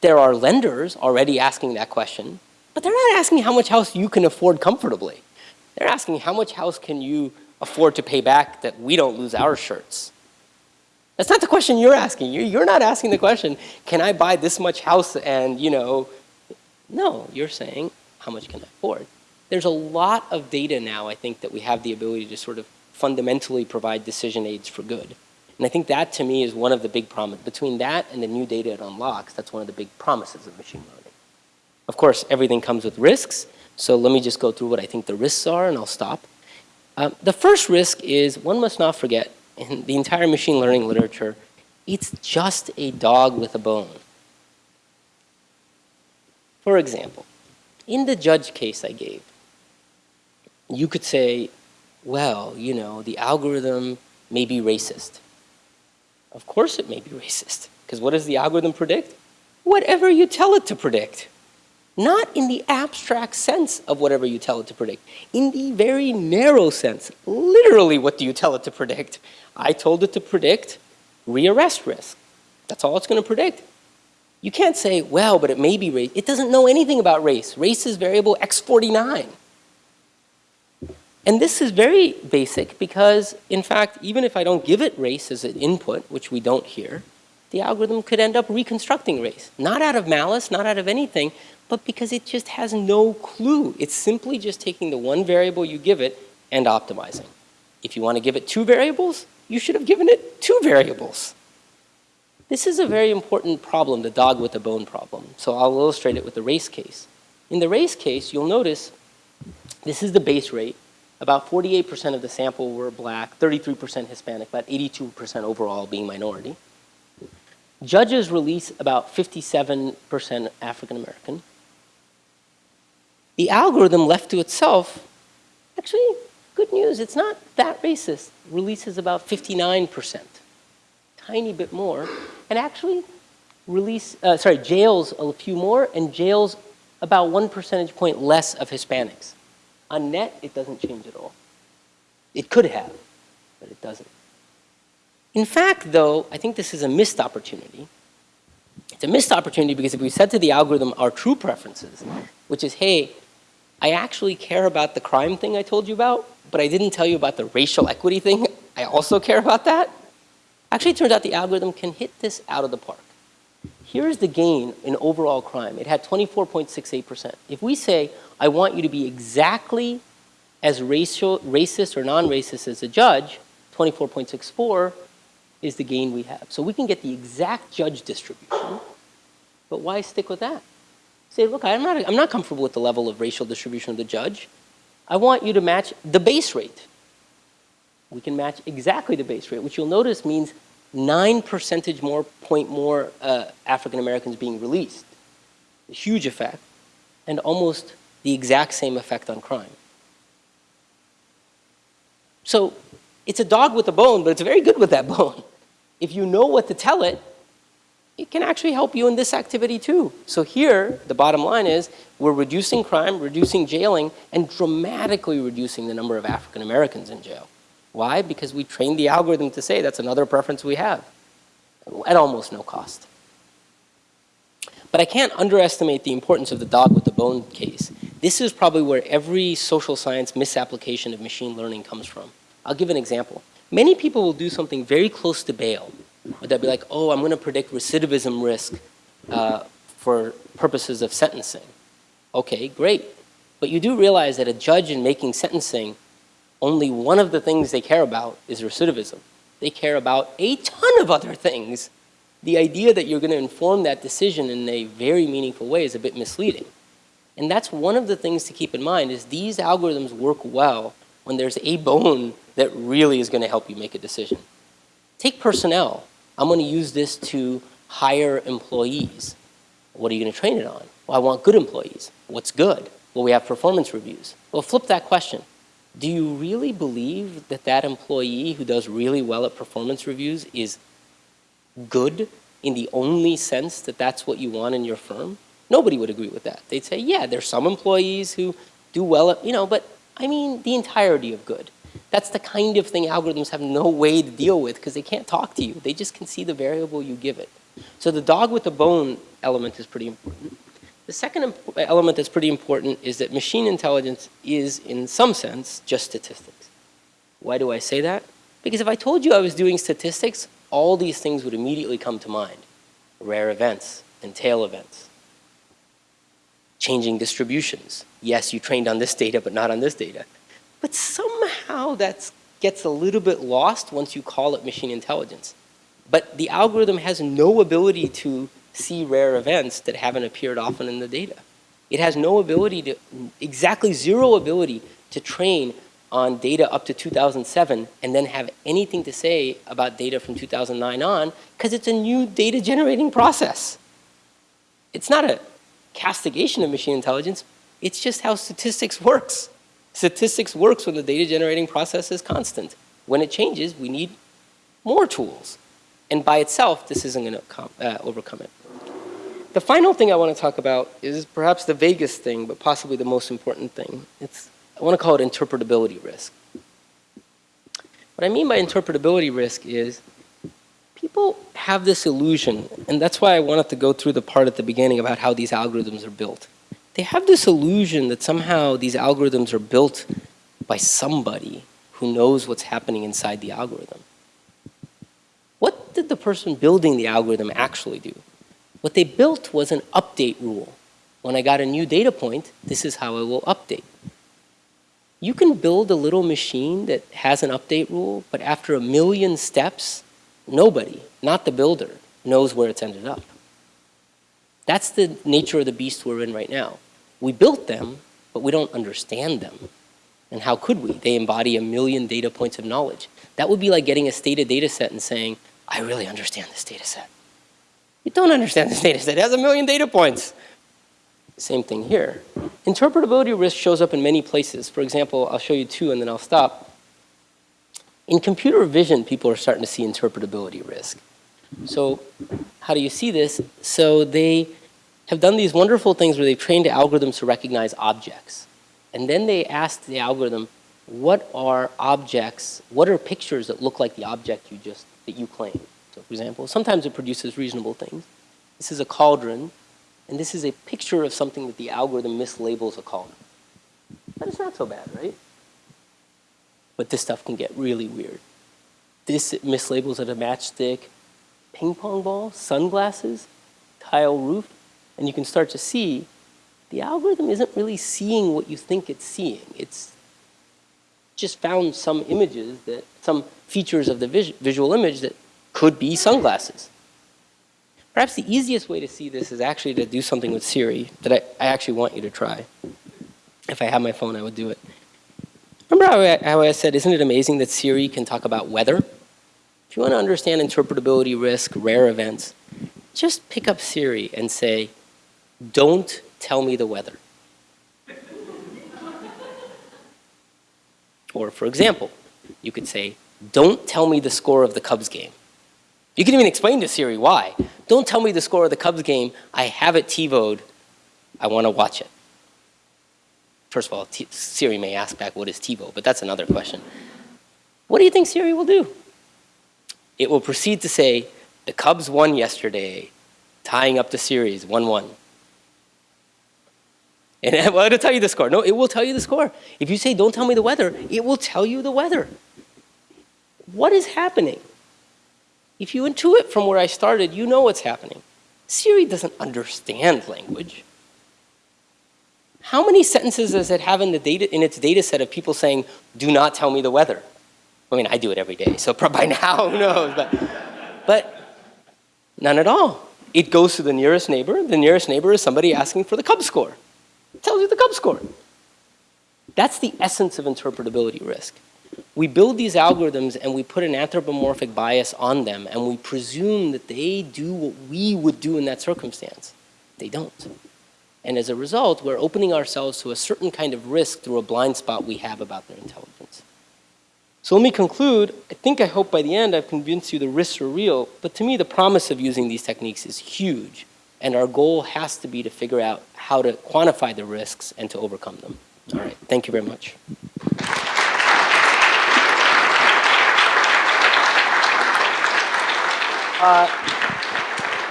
there are lenders already asking that question. But they're not asking how much house you can afford comfortably. They're asking how much house can you afford to pay back that we don't lose our shirts. That's not the question you're asking. You're not asking the question, can I buy this much house and, you know, no, you're saying, how much can I afford? There's a lot of data now, I think, that we have the ability to sort of fundamentally provide decision aids for good. And I think that, to me, is one of the big promises. Between that and the new data it unlocks, that's one of the big promises of machine learning. Of course, everything comes with risks, so let me just go through what I think the risks are and I'll stop. Um, the first risk is one must not forget in the entire machine learning literature, it's just a dog with a bone. For example, in the judge case I gave, you could say, well, you know, the algorithm may be racist. Of course it may be racist, because what does the algorithm predict? Whatever you tell it to predict. Not in the abstract sense of whatever you tell it to predict. In the very narrow sense, literally what do you tell it to predict? I told it to predict rearrest risk. That's all it's going to predict. You can't say, well, but it may be race. It doesn't know anything about race. Race is variable x49. And this is very basic because, in fact, even if I don't give it race as an input, which we don't here, the algorithm could end up reconstructing race. Not out of malice, not out of anything, but because it just has no clue. It's simply just taking the one variable you give it and optimizing. If you want to give it two variables, you should have given it two variables. This is a very important problem, the dog with the bone problem. So I'll illustrate it with the race case. In the race case, you'll notice this is the base rate. About 48% of the sample were black, 33% Hispanic, about 82% overall being minority. Judges release about 57% African American. The algorithm left to itself, actually, good news, it's not that racist. Releases about 59%, tiny bit more, and actually release, uh, sorry, jails a few more and jails about one percentage point less of Hispanics. On net, it doesn't change at all. It could have, but it doesn't. In fact, though, I think this is a missed opportunity. It's a missed opportunity because if we said to the algorithm our true preferences, which is, hey, I actually care about the crime thing I told you about, but I didn't tell you about the racial equity thing. I also care about that. Actually, it turns out the algorithm can hit this out of the park. Here's the gain in overall crime. It had 24.68%. If we say, I want you to be exactly as racial, racist or non-racist as a judge, 24.64 is the gain we have. So we can get the exact judge distribution, but why stick with that? Say, look, I'm not, I'm not comfortable with the level of racial distribution of the judge. I want you to match the base rate. We can match exactly the base rate, which you'll notice means nine percentage more point more uh, African Americans being released. A huge effect, and almost the exact same effect on crime. So it's a dog with a bone, but it's very good with that bone. If you know what to tell it, it can actually help you in this activity too. So here, the bottom line is we're reducing crime, reducing jailing, and dramatically reducing the number of African Americans in jail. Why? Because we trained the algorithm to say that's another preference we have at almost no cost. But I can't underestimate the importance of the dog with the bone case. This is probably where every social science misapplication of machine learning comes from. I'll give an example. Many people will do something very close to bail. They'll be like, oh, I'm going to predict recidivism risk uh, for purposes of sentencing. Okay, great. But you do realize that a judge in making sentencing, only one of the things they care about is recidivism. They care about a ton of other things. The idea that you're going to inform that decision in a very meaningful way is a bit misleading. And that's one of the things to keep in mind is these algorithms work well when there's a bone that really is going to help you make a decision. Take personnel. I'm going to use this to hire employees. What are you going to train it on? Well, I want good employees. What's good? Well, we have performance reviews. Well, flip that question. Do you really believe that that employee who does really well at performance reviews is good in the only sense that that's what you want in your firm? Nobody would agree with that. They'd say, yeah, there's some employees who do well at, you know, but I mean the entirety of good. That's the kind of thing algorithms have no way to deal with because they can't talk to you. They just can see the variable you give it. So the dog with the bone element is pretty important. The second element that's pretty important is that machine intelligence is, in some sense, just statistics. Why do I say that? Because if I told you I was doing statistics, all these things would immediately come to mind. Rare events and tail events. Changing distributions. Yes, you trained on this data, but not on this data. But somehow that gets a little bit lost once you call it machine intelligence. But the algorithm has no ability to see rare events that haven't appeared often in the data. It has no ability to, exactly zero ability to train on data up to 2007 and then have anything to say about data from 2009 on because it's a new data generating process. It's not a castigation of machine intelligence, it's just how statistics works. Statistics works when the data generating process is constant. When it changes, we need more tools. And by itself, this isn't going to uh, overcome it. The final thing I want to talk about is perhaps the vaguest thing, but possibly the most important thing. It's, I want to call it interpretability risk. What I mean by interpretability risk is people have this illusion, and that's why I wanted to go through the part at the beginning about how these algorithms are built. They have this illusion that somehow these algorithms are built by somebody who knows what's happening inside the algorithm. What did the person building the algorithm actually do? What they built was an update rule. When I got a new data point, this is how I will update. You can build a little machine that has an update rule, but after a million steps, nobody, not the builder, knows where it's ended up. That's the nature of the beast we're in right now. We built them, but we don't understand them. And how could we? They embody a million data points of knowledge. That would be like getting a Stata data set and saying, I really understand this data set. You don't understand this data set. It has a million data points. Same thing here. Interpretability risk shows up in many places. For example, I'll show you two and then I'll stop. In computer vision, people are starting to see interpretability risk. So how do you see this? So they have done these wonderful things where they've trained algorithms to recognize objects. And then they asked the algorithm, what are objects, what are pictures that look like the object you just, that you claim? So for example, sometimes it produces reasonable things. This is a cauldron, and this is a picture of something that the algorithm mislabels a cauldron. But it's not so bad, right? But this stuff can get really weird. This mislabels it a matchstick, ping pong ball, sunglasses, tile roof, and you can start to see the algorithm isn't really seeing what you think it's seeing. It's just found some images that, some features of the vis visual image that could be sunglasses. Perhaps the easiest way to see this is actually to do something with Siri that I, I actually want you to try. If I had my phone, I would do it. Remember how I, said, isn't it amazing that Siri can talk about weather? If you want to understand interpretability risk, rare events, just pick up Siri and say, don't tell me the weather. or for example, you could say, don't tell me the score of the Cubs game. You can even explain to Siri why. Don't tell me the score of the Cubs game. I have it TiVoed. I want to watch it. First of all, T Siri may ask back, what is TiVo? But that's another question. What do you think Siri will do? It will proceed to say, the Cubs won yesterday, tying up the series 1-1. And well, it'll tell you the score. No, it will tell you the score. If you say, don't tell me the weather, it will tell you the weather. What is happening? If you intuit from where I started, you know what's happening. Siri doesn't understand language. How many sentences does it have in, the data, in its data set of people saying, do not tell me the weather? I mean, I do it every day, so by now, who knows? But, but none at all. It goes to the nearest neighbor. The nearest neighbor is somebody asking for the Cubs score. It tells you the Cubs score. That's the essence of interpretability risk. We build these algorithms and we put an anthropomorphic bias on them and we presume that they do what we would do in that circumstance. They don't. And as a result, we're opening ourselves to a certain kind of risk through a blind spot we have about their intelligence. So let me conclude. I think I hope by the end I've convinced you the risks are real, but to me the promise of using these techniques is huge. And our goal has to be to figure out how to quantify the risks and to overcome them. All right, thank you very much. Uh,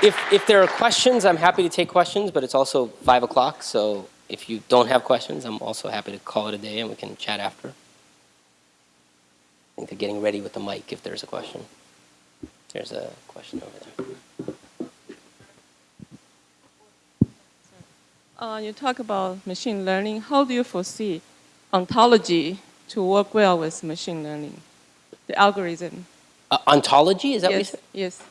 if, if there are questions, I'm happy to take questions, but it's also 5 o'clock, so if you don't have questions, I'm also happy to call it a day and we can chat after. I think they're getting ready with the mic if there's a question. There's a question over there. Uh, you talk about machine learning. How do you foresee ontology to work well with machine learning, the algorithm? Uh, ontology, is that yes, what you said? Yes.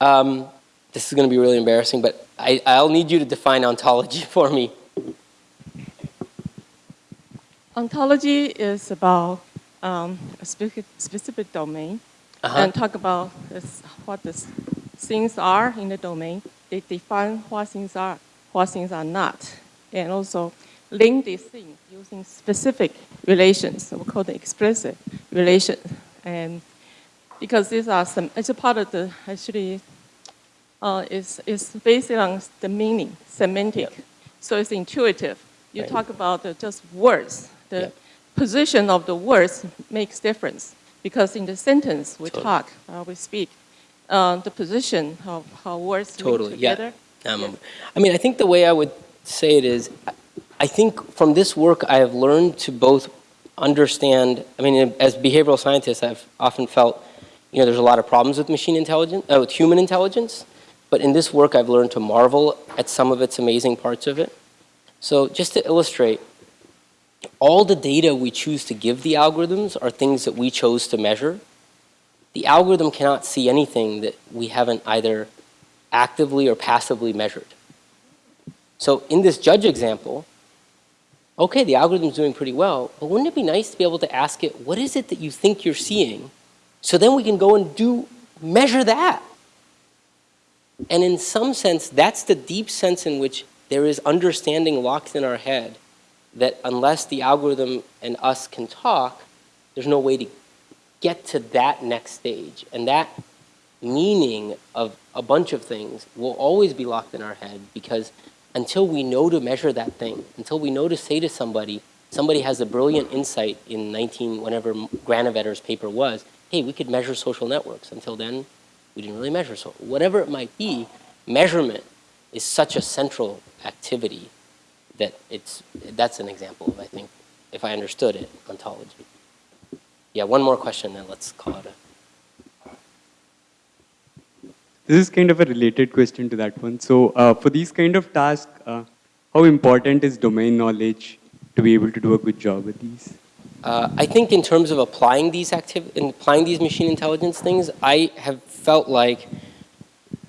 Um, this is going to be really embarrassing, but I, I'll need you to define ontology for me. Ontology is about um, a specific, specific domain Uh-huh. and talk about this, what the things are in the domain. They define what things are, what things are not, and also link these things using specific relations. We call them explicit relations. And because these are some, it's a part of the actually uh, is is based on the meaning, semantic. So it's intuitive. You Right. talk about the, just words. The Yeah. position of the words makes difference because in the sentence we Totally. talk, uh, we speak, uh, the position of how words Totally, link yeah. together. Um, I mean, I think the way I would say it is, I- I think from this work I have learned to both understand. I mean, as behavioral scientists, I've often felt, you know, there's a lot of problems with machine intelligence, uh, with human intelligence. But in this work, I've learned to marvel at some of its amazing parts of it. So just to illustrate, all the data we choose to give the algorithms are things that we chose to measure. The algorithm cannot see anything that we haven't either actively or passively measured. So in this judge example, okay, the algorithm's doing pretty well, but wouldn't it be nice to be able to ask it, what is it that you think you're seeing? So then we can go and do, measure that. And in some sense, that's the deep sense in which there is understanding locked in our head that unless the algorithm and us can talk, there's no way to get to that next stage. And that meaning of a bunch of things will always be locked in our head because until we know to measure that thing, until we know to say to somebody, somebody has a brilliant insight in 19, whenever Granovetter's paper was, hey, we could measure social networks. Until then, we didn't really measure. So whatever it might be, measurement is such a central activity that it's, that's an example of, I think, if I understood it, ontology. Yeah, one more question, then let's call it a This is kind of a related question to that one. So, uh, for these kind of tasks, uh, how important is domain knowledge to be able to do a good job with these? Uh, I think in terms of applying these activ- in applying these machine intelligence things, I have felt like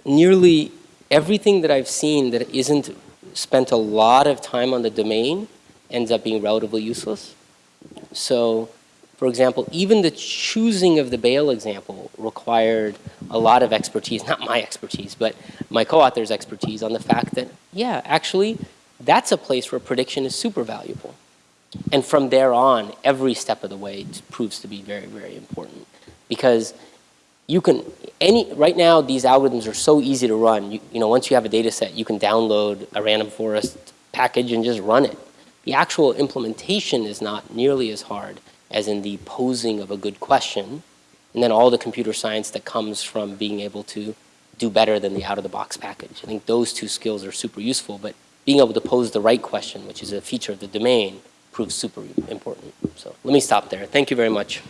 nearly everything that I've seen that isn't spent a lot of time on the domain ends up being relatively useless. So, for example, even the choosing of the bail example required a lot of expertise, not my expertise, but my co-author's expertise on the fact that, yeah, actually, that's a place where prediction is super valuable. And from there on, every step of the way proves to be very, very important. Because you can, any, right now, these algorithms are so easy to run. You, you know, once you have a data set, you can download a random forest package and just run it. The actual implementation is not nearly as hard as in the posing of a good question, and then all the computer science that comes from being able to do better than the out-of-the-box package. I think those two skills are super useful, but being able to pose the right question, which is a feature of the domain, proves super important. So let me stop there. Thank you very much.